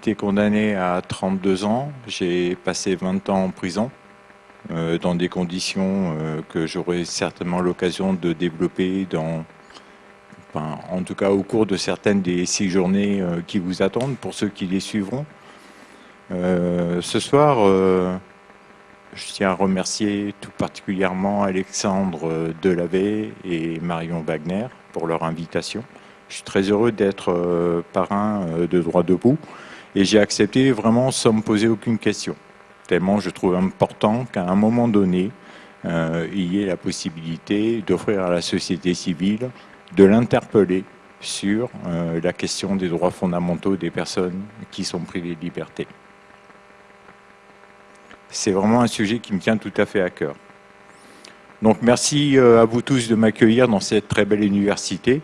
été condamné à 32 ans. J'ai passé 20 ans en prison, euh, dans des conditions euh, que j'aurai certainement l'occasion de développer dans, en tout cas au cours de certaines des six journées euh, qui vous attendent, pour ceux qui les suivront. ce soir, je tiens à remercier tout particulièrement Alexandre Delavé et Marion Wagner pour leur invitation. Je suis très heureux d'être parrain de Droit Debout et j'ai accepté vraiment sans me poser aucune question. Tellement je trouve important qu'à un moment donné, euh, il y ait la possibilité d'offrir à la société civile de l'interpeller sur la question des droits fondamentaux des personnes qui sont privées de liberté. C'est vraiment un sujet qui me tient tout à fait à cœur. Donc merci à vous tous de m'accueillir dans cette très belle université.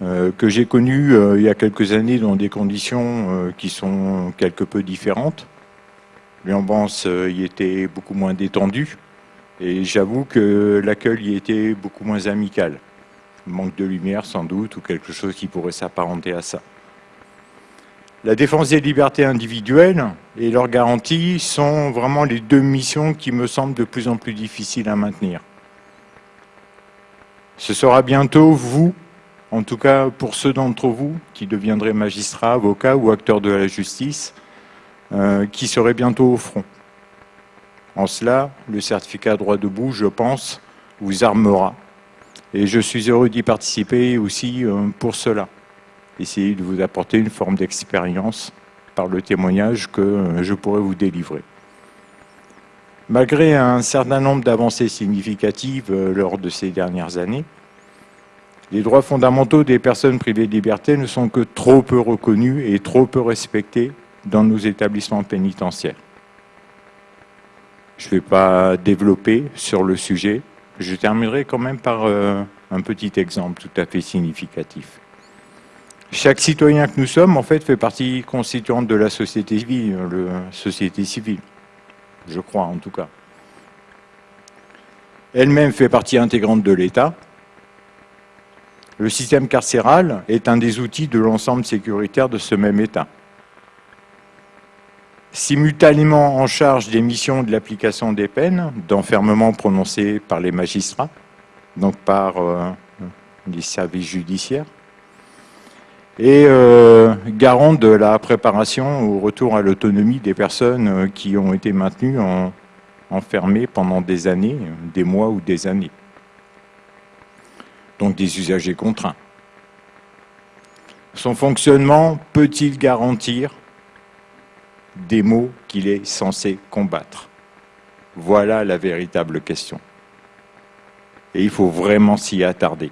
Euh, que j'ai connu euh, il y a quelques années dans des conditions euh, qui sont quelque peu différentes. L'ambiance y était beaucoup moins détendue et j'avoue que l'accueil y était beaucoup moins amical. Manque de lumière sans doute ou quelque chose qui pourrait s'apparenter à ça. La défense des libertés individuelles et leur garantie sont vraiment les deux missions qui me semblent de plus en plus difficiles à maintenir. Ce sera bientôt vous en tout cas pour ceux d'entre vous qui deviendraient magistrats, avocats ou acteurs de la justice, euh, qui seraient bientôt au front. En cela, le certificat droit debout, je pense, vous armera. Et je suis heureux d'y participer aussi euh, pour cela. Essayer de vous apporter une forme d'expérience par le témoignage que euh, je pourrais vous délivrer. Malgré un certain nombre d'avancées significatives lors de ces dernières années, les droits fondamentaux des personnes privées de liberté ne sont que trop peu reconnus et trop peu respectés dans nos établissements pénitentiaires. Je ne vais pas développer sur le sujet. Je terminerai quand même par euh, un petit exemple tout à fait significatif. Chaque citoyen que nous sommes, en fait, fait partie constituante de la société civile, la société civile, je crois en tout cas. Elle-même fait partie intégrante de l'État, le système carcéral est un des outils de l'ensemble sécuritaire de ce même État. Simultanément en charge des missions de l'application des peines, d'enfermement prononcées par les magistrats, donc par euh, les services judiciaires, et euh, garant de la préparation au retour à l'autonomie des personnes euh, qui ont été maintenues enfermées pendant des années, des mois ou des années donc des usagers contraints. Son fonctionnement peut-il garantir des mots qu'il est censé combattre? Voilà la véritable question. Et il faut vraiment s'y attarder.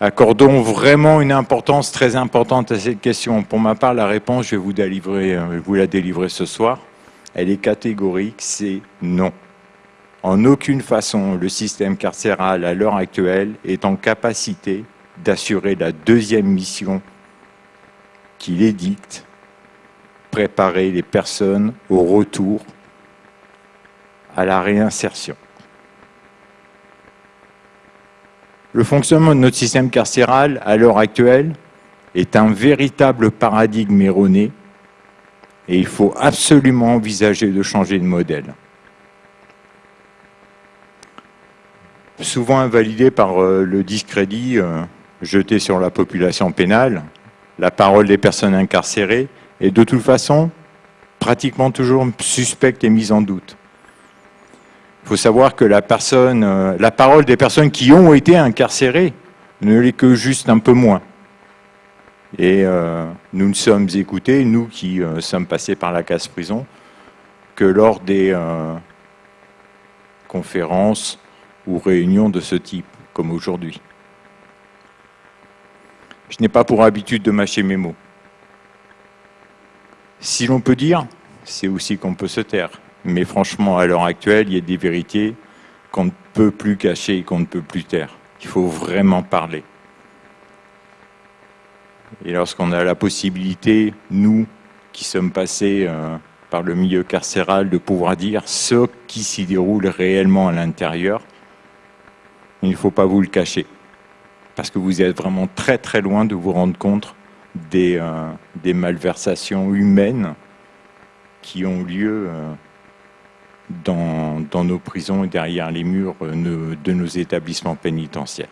Accordons vraiment une importance très importante à cette question. Pour ma part, la réponse, je vais vous, euh, vous la délivrer ce soir. Elle est catégorique, c'est non. En aucune façon, le système carcéral à l'heure actuelle est en capacité d'assurer la deuxième mission qu'il édicte, préparer les personnes au retour à la réinsertion. Le fonctionnement de notre système carcéral à l'heure actuelle est un véritable paradigme erroné et il faut absolument envisager de changer de modèle. Souvent invalidé par euh, le discrédit euh, jeté sur la population pénale, la parole des personnes incarcérées, est de toute façon pratiquement toujours suspecte et mise en doute. Il faut savoir que euh, la parole des personnes qui ont été incarcérées ne l'est que juste un peu moins. Et nous ne sommes écoutés, nous qui sommes passés par la casse-prison, que lors des conférences ou réunions de ce type, comme aujourd'hui. Je n'ai pas pour habitude de mâcher mes mots. Si l'on peut dire, c'est aussi qu'on peut se taire. Mais franchement, à l'heure actuelle, il y a des vérités qu'on ne peut plus cacher et qu'on ne peut plus taire. Il faut vraiment parler. Et lorsqu'on a la possibilité, nous, qui sommes passés euh, par le milieu carcéral, de pouvoir dire ce qui s'y déroule réellement à l'intérieur, il ne faut pas vous le cacher, parce que vous êtes vraiment très très loin de vous rendre compte des, des malversations humaines qui ont lieu dans, dans, nos prisons et derrière les murs de nos établissements pénitentiaires.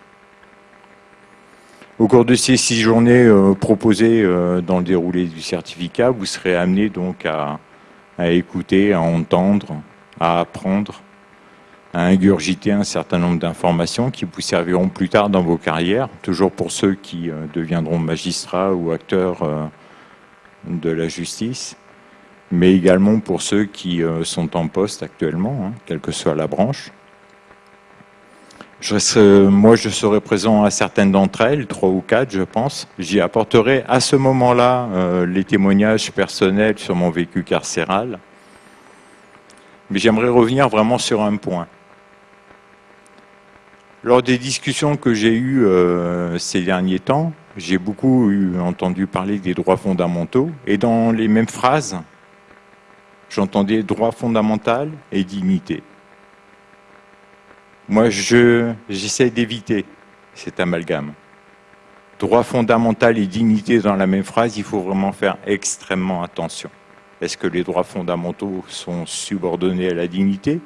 Au cours de ces six journées proposées dans le déroulé du certificat, vous serez amené donc à, à écouter, à entendre, à apprendre, à ingurgiter un certain nombre d'informations qui vous serviront plus tard dans vos carrières, toujours pour ceux qui euh, deviendront magistrats ou acteurs euh, de la justice, mais également pour ceux qui euh, sont en poste actuellement, hein, quelle que soit la branche. Moi, je serai présent à certaines d'entre elles, trois ou quatre, je pense. J'y apporterai à ce moment-là les témoignages personnels sur mon vécu carcéral. Mais j'aimerais revenir vraiment sur un point. Lors des discussions que j'ai eues euh, ces derniers temps, j'ai beaucoup entendu parler des droits fondamentaux, et dans les mêmes phrases, j'entendais droit fondamental et dignité. Moi, j'essaie d'éviter cet amalgame. Droit fondamental et dignité dans la même phrase, il faut vraiment faire extrêmement attention. Est-ce que les droits fondamentaux sont subordonnés à la dignité?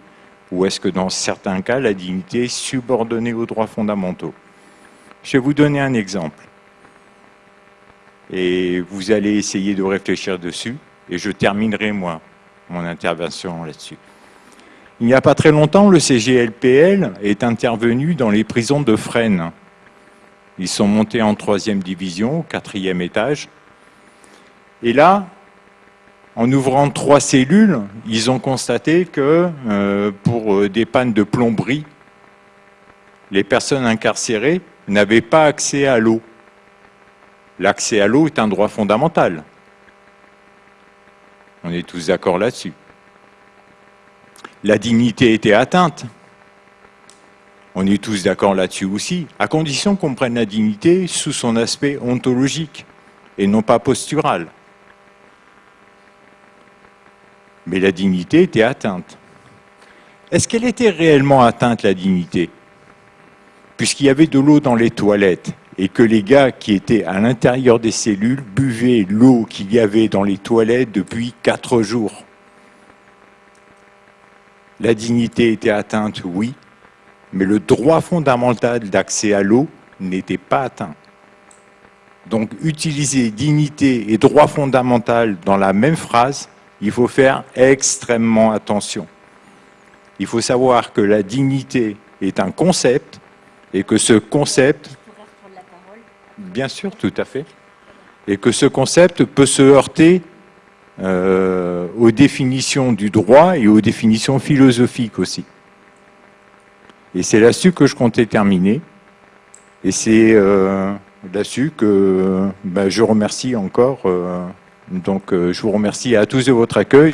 Ou est-ce que dans certains cas, la dignité est subordonnée aux droits fondamentaux? Je vais vous donner un exemple. Et vous allez essayer de réfléchir dessus, et je terminerai, moi, mon intervention là-dessus. Il n'y a pas très longtemps, le CGLPL est intervenu dans les prisons de Fresnes. Ils sont montés en troisième division, au quatrième étage. Et là, en ouvrant trois cellules, ils ont constaté que euh, pour euh, des pannes de plomberie, les personnes incarcérées n'avaient pas accès à l'eau. L'accès à l'eau est un droit fondamental. On est tous d'accord là-dessus. La dignité était atteinte. On est tous d'accord là-dessus aussi, à condition qu'on prenne la dignité sous son aspect ontologique et non pas postural mais la dignité était atteinte. Est-ce qu'elle était réellement atteinte, la dignité? Puisqu'il y avait de l'eau dans les toilettes et que les gars qui étaient à l'intérieur des cellules buvaient l'eau qu'il y avait dans les toilettes depuis quatre jours. La dignité était atteinte, oui, mais le droit fondamental d'accès à l'eau n'était pas atteint. Donc utiliser dignité et droit fondamental dans la même phrase, il faut faire extrêmement attention. Il faut savoir que la dignité est un concept et que ce concept... Bien sûr, tout à fait. Et que ce concept peut se heurter euh, aux définitions du droit et aux définitions philosophiques aussi. Et c'est là-dessus que je comptais terminer. Et c'est euh, là-dessus que ben, je remercie encore... Euh, donc euh, je vous remercie à tous de votre accueil.